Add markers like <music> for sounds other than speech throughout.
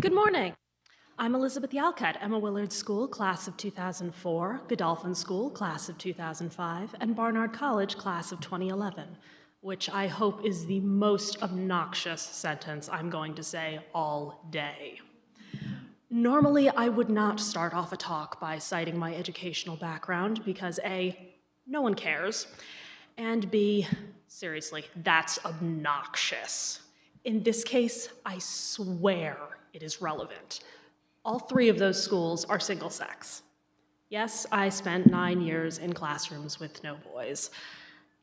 Good morning. I'm Elizabeth Yalcott, Emma Willard School, class of 2004, Godolphin School, class of 2005, and Barnard College, class of 2011, which I hope is the most obnoxious sentence I'm going to say all day. Normally, I would not start off a talk by citing my educational background because A, no one cares, and B, seriously, that's obnoxious. In this case, I swear it is relevant. All three of those schools are single sex. Yes, I spent nine years in classrooms with no boys.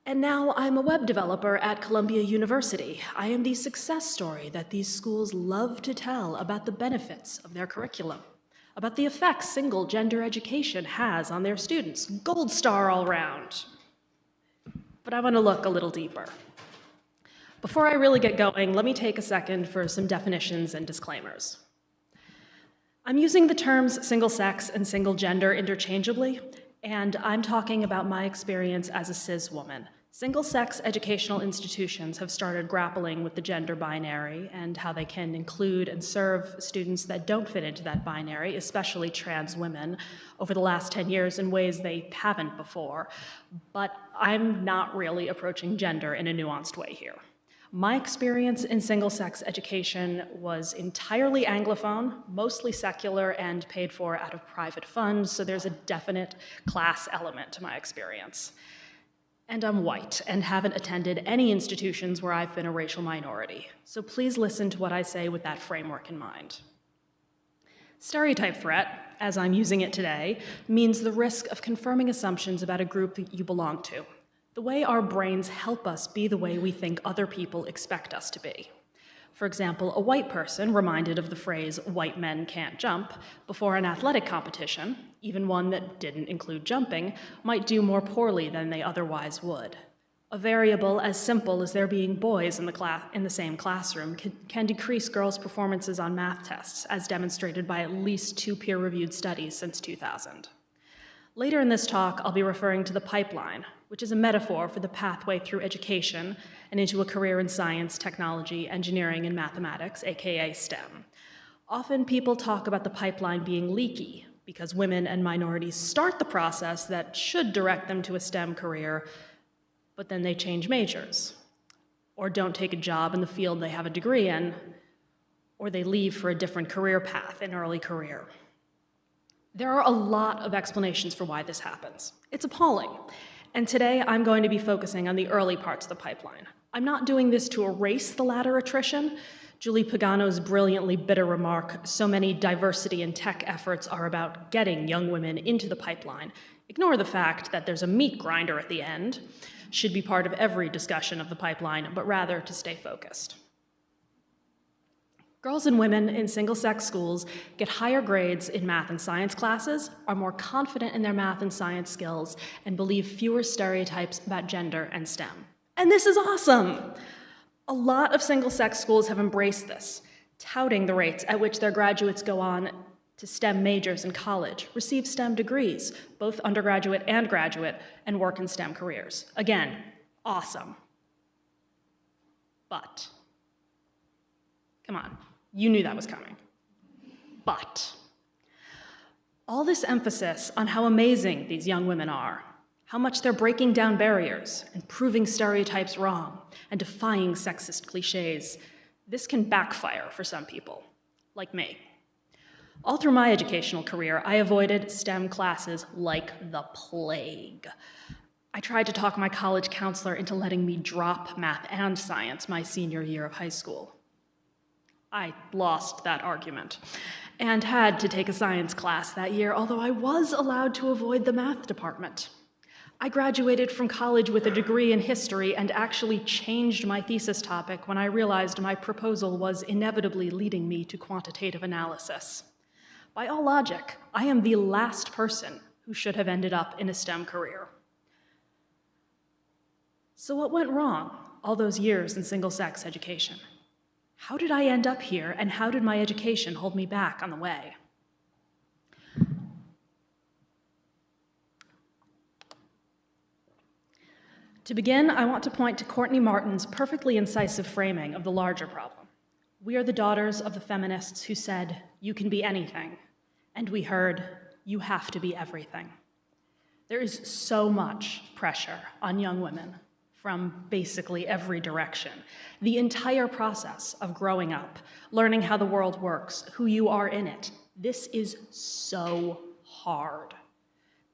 And now I'm a web developer at Columbia University. I am the success story that these schools love to tell about the benefits of their curriculum, about the effects single gender education has on their students. Gold star all round. But I want to look a little deeper. Before I really get going, let me take a second for some definitions and disclaimers. I'm using the terms single sex and single gender interchangeably, and I'm talking about my experience as a cis woman. Single sex educational institutions have started grappling with the gender binary and how they can include and serve students that don't fit into that binary, especially trans women, over the last 10 years in ways they haven't before. But I'm not really approaching gender in a nuanced way here. My experience in single-sex education was entirely Anglophone, mostly secular, and paid for out of private funds, so there's a definite class element to my experience. And I'm white and haven't attended any institutions where I've been a racial minority, so please listen to what I say with that framework in mind. Stereotype threat, as I'm using it today, means the risk of confirming assumptions about a group that you belong to, the way our brains help us be the way we think other people expect us to be. For example, a white person reminded of the phrase, white men can't jump, before an athletic competition, even one that didn't include jumping, might do more poorly than they otherwise would. A variable as simple as there being boys in the, class, in the same classroom can, can decrease girls' performances on math tests, as demonstrated by at least two peer-reviewed studies since 2000. Later in this talk, I'll be referring to the pipeline, which is a metaphor for the pathway through education and into a career in science, technology, engineering, and mathematics, AKA STEM. Often people talk about the pipeline being leaky because women and minorities start the process that should direct them to a STEM career, but then they change majors, or don't take a job in the field they have a degree in, or they leave for a different career path in early career. There are a lot of explanations for why this happens. It's appalling, and today I'm going to be focusing on the early parts of the pipeline. I'm not doing this to erase the latter attrition. Julie Pagano's brilliantly bitter remark, so many diversity and tech efforts are about getting young women into the pipeline, ignore the fact that there's a meat grinder at the end, should be part of every discussion of the pipeline, but rather to stay focused. Girls and women in single-sex schools get higher grades in math and science classes, are more confident in their math and science skills, and believe fewer stereotypes about gender and STEM. And this is awesome! A lot of single-sex schools have embraced this, touting the rates at which their graduates go on to STEM majors in college, receive STEM degrees, both undergraduate and graduate, and work in STEM careers. Again, awesome. But, come on, you knew that was coming. But all this emphasis on how amazing these young women are, how much they're breaking down barriers and proving stereotypes wrong and defying sexist cliches, this can backfire for some people, like me. All through my educational career, I avoided STEM classes like the plague. I tried to talk my college counselor into letting me drop math and science my senior year of high school. I lost that argument and had to take a science class that year, although I was allowed to avoid the math department. I graduated from college with a degree in history and actually changed my thesis topic when I realized my proposal was inevitably leading me to quantitative analysis. By all logic, I am the last person who should have ended up in a STEM career. So what went wrong all those years in single-sex education? How did I end up here, and how did my education hold me back on the way? To begin, I want to point to Courtney Martin's perfectly incisive framing of the larger problem. We are the daughters of the feminists who said, You can be anything. And we heard, You have to be everything. There is so much pressure on young women from basically every direction. The entire process of growing up, learning how the world works, who you are in it, this is so hard.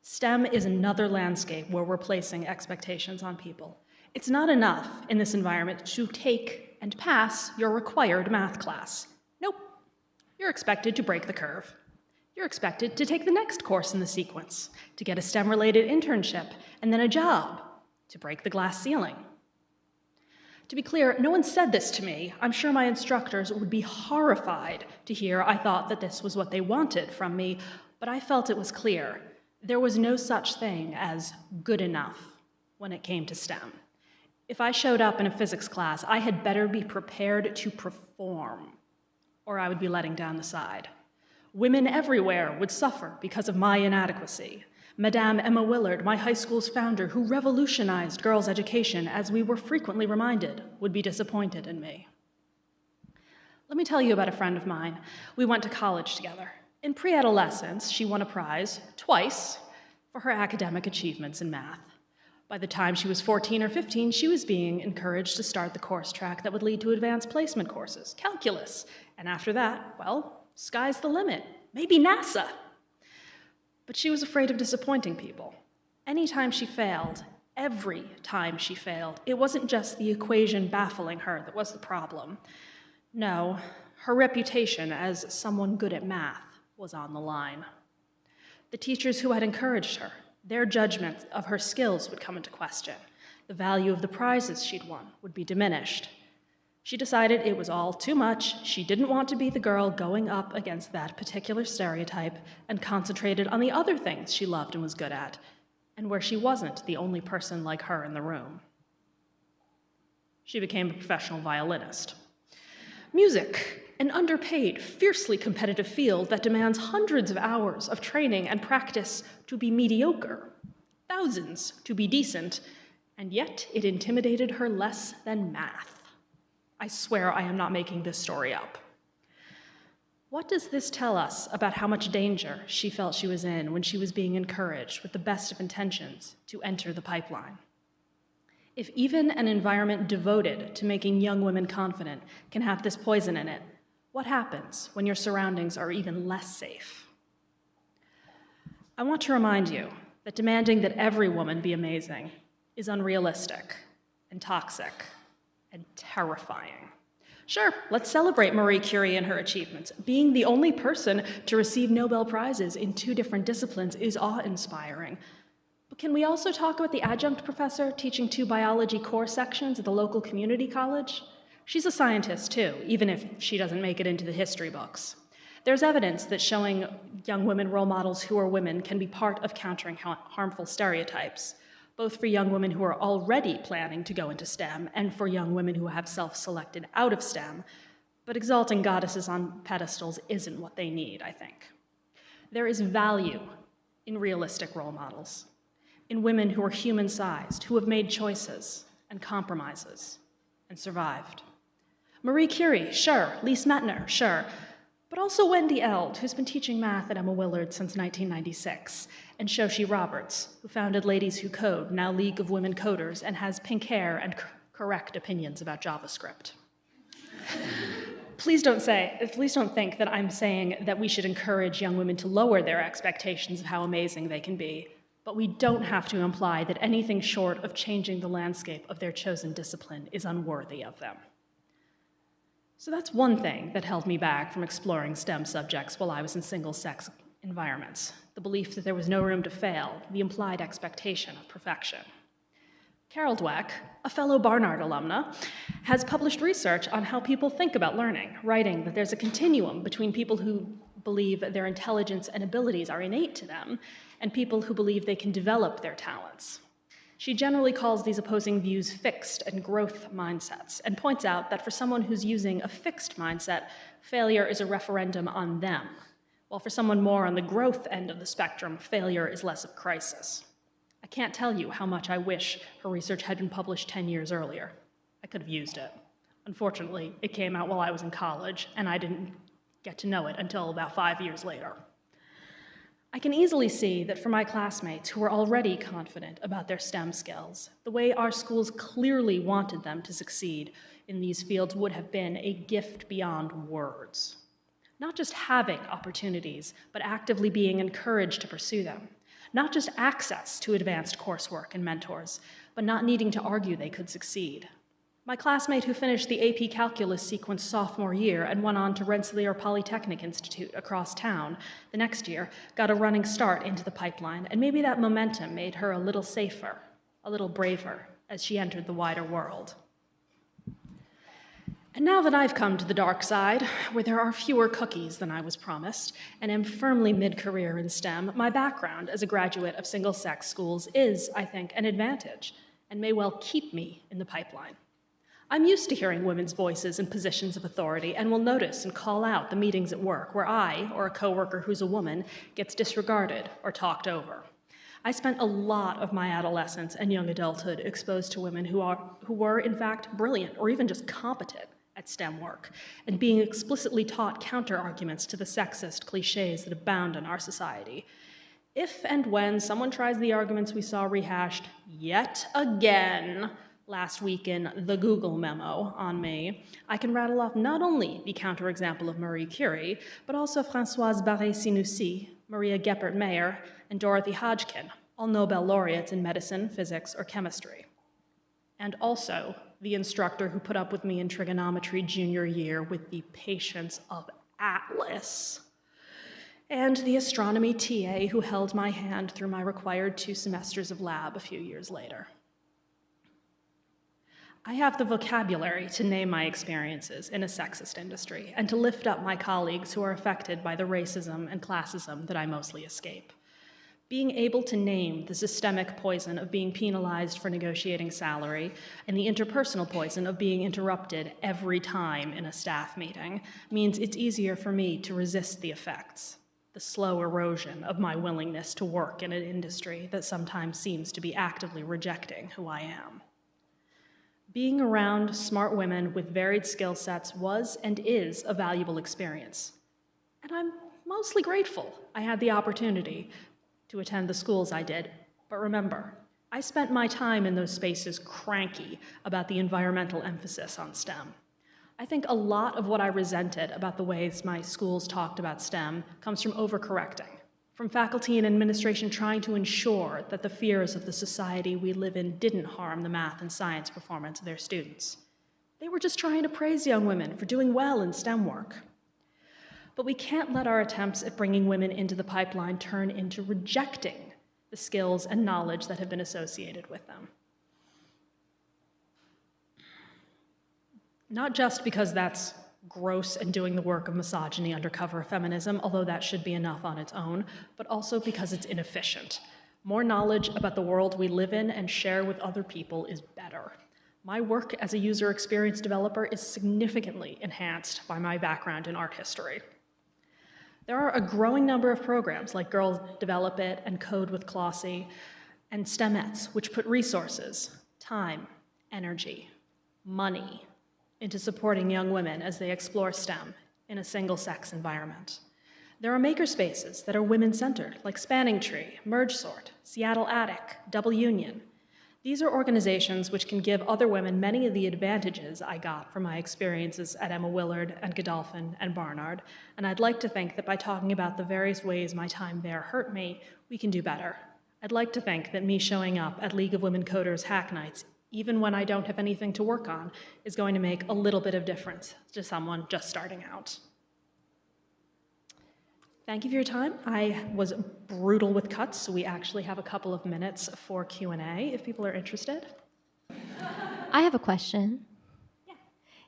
STEM is another landscape where we're placing expectations on people. It's not enough in this environment to take and pass your required math class. Nope. You're expected to break the curve. You're expected to take the next course in the sequence, to get a STEM-related internship, and then a job, to break the glass ceiling. To be clear, no one said this to me. I'm sure my instructors would be horrified to hear I thought that this was what they wanted from me, but I felt it was clear. There was no such thing as good enough when it came to STEM. If I showed up in a physics class, I had better be prepared to perform, or I would be letting down the side. Women everywhere would suffer because of my inadequacy. Madame Emma Willard, my high school's founder, who revolutionized girls' education, as we were frequently reminded, would be disappointed in me. Let me tell you about a friend of mine. We went to college together. In pre-adolescence, she won a prize, twice, for her academic achievements in math. By the time she was 14 or 15, she was being encouraged to start the course track that would lead to advanced placement courses, calculus. And after that, well, sky's the limit, maybe NASA. But she was afraid of disappointing people. Anytime she failed, every time she failed, it wasn't just the equation baffling her that was the problem. No, her reputation as someone good at math was on the line. The teachers who had encouraged her, their judgment of her skills would come into question. The value of the prizes she'd won would be diminished. She decided it was all too much. She didn't want to be the girl going up against that particular stereotype and concentrated on the other things she loved and was good at, and where she wasn't the only person like her in the room. She became a professional violinist. Music an underpaid, fiercely competitive field that demands hundreds of hours of training and practice to be mediocre, thousands to be decent, and yet it intimidated her less than math. I swear I am not making this story up. What does this tell us about how much danger she felt she was in when she was being encouraged with the best of intentions to enter the pipeline? If even an environment devoted to making young women confident can have this poison in it, what happens when your surroundings are even less safe? I want to remind you that demanding that every woman be amazing is unrealistic and toxic and terrifying. Sure, let's celebrate Marie Curie and her achievements. Being the only person to receive Nobel Prizes in two different disciplines is awe-inspiring. But can we also talk about the adjunct professor teaching two biology core sections at the local community college? She's a scientist too, even if she doesn't make it into the history books. There's evidence that showing young women role models who are women can be part of countering harmful stereotypes, both for young women who are already planning to go into STEM and for young women who have self-selected out of STEM. But exalting goddesses on pedestals isn't what they need, I think. There is value in realistic role models, in women who are human-sized, who have made choices and compromises and survived. Marie Curie, sure. Lise Meitner, sure. But also Wendy Eld, who's been teaching math at Emma Willard since 1996, and Shoshi Roberts, who founded Ladies Who Code, now League of Women Coders, and has pink hair and correct opinions about JavaScript. <laughs> please don't say, please don't think that I'm saying that we should encourage young women to lower their expectations of how amazing they can be, but we don't have to imply that anything short of changing the landscape of their chosen discipline is unworthy of them. So that's one thing that held me back from exploring STEM subjects while I was in single-sex environments, the belief that there was no room to fail, the implied expectation of perfection. Carol Dweck, a fellow Barnard alumna, has published research on how people think about learning, writing that there's a continuum between people who believe their intelligence and abilities are innate to them and people who believe they can develop their talents. She generally calls these opposing views fixed and growth mindsets and points out that for someone who's using a fixed mindset, failure is a referendum on them, while for someone more on the growth end of the spectrum, failure is less of a crisis. I can't tell you how much I wish her research had been published 10 years earlier. I could have used it. Unfortunately, it came out while I was in college, and I didn't get to know it until about five years later. I can easily see that for my classmates who were already confident about their STEM skills, the way our schools clearly wanted them to succeed in these fields would have been a gift beyond words. Not just having opportunities, but actively being encouraged to pursue them. Not just access to advanced coursework and mentors, but not needing to argue they could succeed. My classmate who finished the AP Calculus sequence sophomore year and went on to Rensselaer Polytechnic Institute across town the next year got a running start into the pipeline, and maybe that momentum made her a little safer, a little braver as she entered the wider world. And now that I've come to the dark side, where there are fewer cookies than I was promised, and am firmly mid career in STEM, my background as a graduate of single sex schools is, I think, an advantage and may well keep me in the pipeline. I'm used to hearing women's voices in positions of authority and will notice and call out the meetings at work where I, or a coworker who's a woman, gets disregarded or talked over. I spent a lot of my adolescence and young adulthood exposed to women who, are, who were, in fact, brilliant or even just competent at STEM work, and being explicitly taught counter arguments to the sexist cliches that abound in our society. If and when someone tries the arguments we saw rehashed yet again last week in the Google memo on me, I can rattle off not only the counterexample of Marie Curie, but also Françoise Barré-Sinoussi, Maria Goeppert-Mayer, and Dorothy Hodgkin, all Nobel laureates in medicine, physics, or chemistry. And also the instructor who put up with me in trigonometry junior year with the patience of Atlas. And the astronomy TA who held my hand through my required two semesters of lab a few years later. I have the vocabulary to name my experiences in a sexist industry and to lift up my colleagues who are affected by the racism and classism that I mostly escape. Being able to name the systemic poison of being penalized for negotiating salary and the interpersonal poison of being interrupted every time in a staff meeting means it's easier for me to resist the effects, the slow erosion of my willingness to work in an industry that sometimes seems to be actively rejecting who I am. Being around smart women with varied skill sets was and is a valuable experience. And I'm mostly grateful I had the opportunity to attend the schools I did. But remember, I spent my time in those spaces cranky about the environmental emphasis on STEM. I think a lot of what I resented about the ways my schools talked about STEM comes from overcorrecting from faculty and administration trying to ensure that the fears of the society we live in didn't harm the math and science performance of their students. They were just trying to praise young women for doing well in STEM work. But we can't let our attempts at bringing women into the pipeline turn into rejecting the skills and knowledge that have been associated with them. Not just because that's gross and doing the work of misogyny under cover of feminism, although that should be enough on its own, but also because it's inefficient. More knowledge about the world we live in and share with other people is better. My work as a user experience developer is significantly enhanced by my background in art history. There are a growing number of programs like Girls Develop It and Kode With Klossy and STEMettes, which put resources, time, energy, money, into supporting young women as they explore STEM in a single-sex environment. There are makerspaces that are women-centered, like Spanning Tree, MergeSort, Seattle Attic, Double Union. These are organizations which can give other women many of the advantages I got from my experiences at Emma Willard and Godolphin and Barnard, and I'd like to think that by talking about the various ways my time there hurt me, we can do better. I'd like to think that me showing up at League of Women Coders Hack Nights even when I don't have anything to work on, is going to make a little bit of difference to someone just starting out. Thank you for your time. I was brutal with cuts, so we actually have a couple of minutes for Q&A if people are interested. I have a question. Yeah.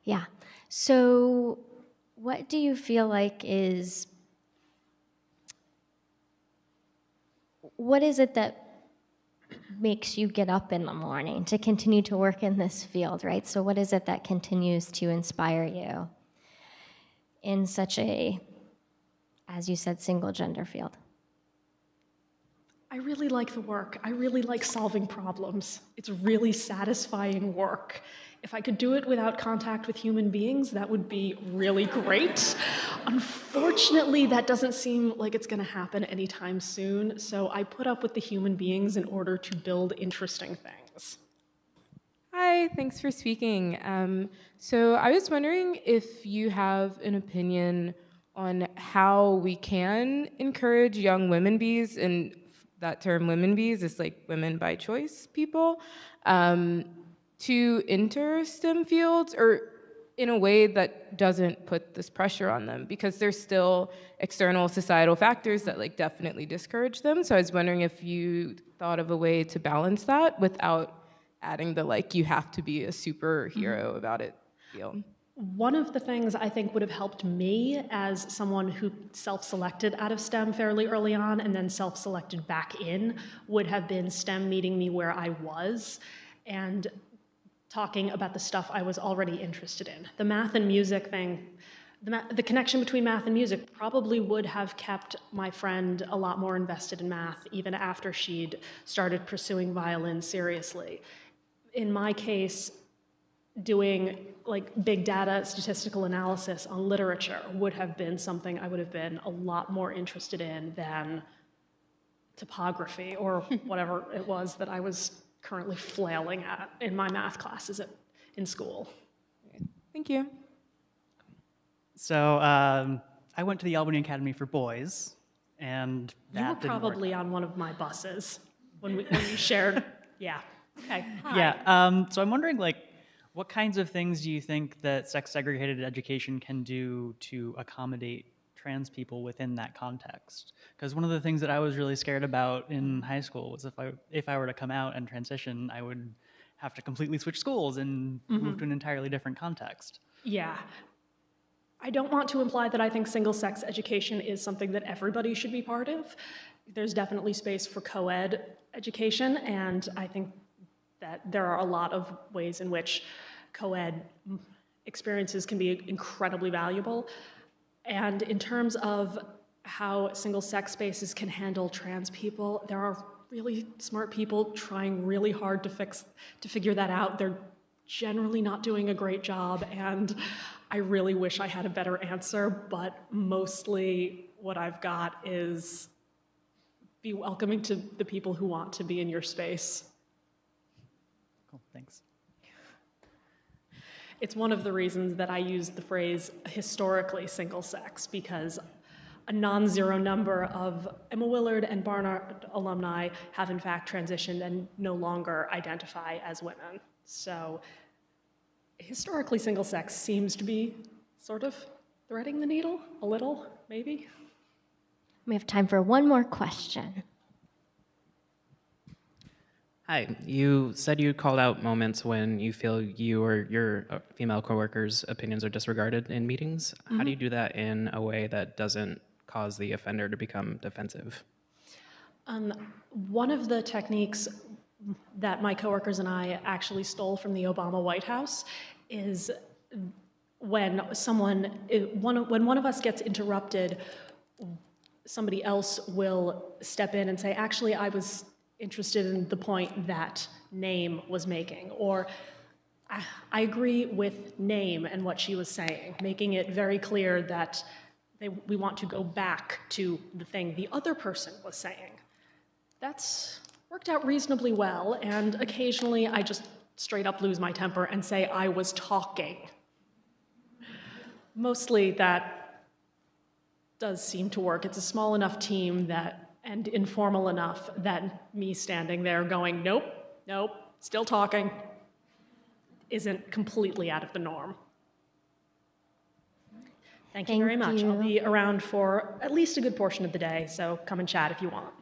Yeah. So what do you feel like is what is it that makes you get up in the morning to continue to work in this field, right? So, what is it that continues to inspire you in such a, as you said, single gender field? I really like the work. I really like solving problems. It's really satisfying work. if I could do it without contact with human beings, that would be really great. Unfortunately, that doesn't seem like it's going to happen anytime soon, so I put up with the human beings in order to build interesting things. Hi, thanks for speaking. Um, so I was wondering if you have an opinion on how we can encourage young women bees, and that term women bees is like women by choice people, um, to enter STEM fields or in a way that doesn't put this pressure on them because there's still external societal factors that like definitely discourage them. So I was wondering if you thought of a way to balance that without adding the like you have to be a superhero about it feel. One of the things I think would have helped me as someone who self selected out of STEM fairly early on and then self selected back in would have been STEM meeting me where I was and talking about the stuff I was already interested in. The math and music thing, the, the connection between math and music probably would have kept my friend a lot more invested in math even after she'd started pursuing violin seriously. In my case, doing like big data statistical analysis on literature would have been something I would have been a lot more interested in than topography or <laughs> whatever it was that I was currently flailing at in my math classes at, in school. Thank you. So um, I went to the Albany Academy for Boys, and that You were probably on one of my buses when we, when we shared. <laughs> Yeah. Okay. Hi. Yeah. Um, so I'm wondering, like, what kinds of things do you think that sex segregated education can do to accommodate trans people within that context? Because one of the things that I was really scared about in high school was if I if I were to come out and transition, I would have to completely switch schools and move mm-hmm. to an entirely different context. Yeah. I don't want to imply that I think single sex education is something that everybody should be part of. There's definitely space for co ed education, and I think that there are a lot of ways in which co ed experiences can be incredibly valuable. And in terms of how single sex spaces can handle trans people, there are really smart people trying really hard to fix to figure that out. They're generally not doing a great job and I really wish I had a better answer, but mostly what I've got is be welcoming to the people who want to be in your space. Cool. Thanks. It's one of the reasons that I use the phrase historically single sex because a non zero number of Emma Willard and Barnard alumni have in fact transitioned and no longer identify as women. So historically single sex seems to be sort of threading the needle a little, maybe. We have time for one more question. Hi, you said you called out moments when you feel you or your uh, female coworkers' opinions are disregarded in meetings. How do you do that in a way that doesn't cause the offender to become defensive? Um, one of the techniques that my coworkers and I actually stole from the Obama White House is when someone, one, when one of us gets interrupted, somebody else will step in and say, actually, I was interested in the point that name was making, or I, agree with name and what she was saying, making it very clear that they, we want to go back to the thing the other person was saying. That's worked out reasonably well, and occasionally I just straight up lose my temper and say I was talking. Mostly that does seem to work. It's a small enough team that, and informal enough that me standing there going, nope, nope, still talking, isn't completely out of the norm. Thank you very Thank much. I'll be around for at least a good portion of the day, so come and chat if you want.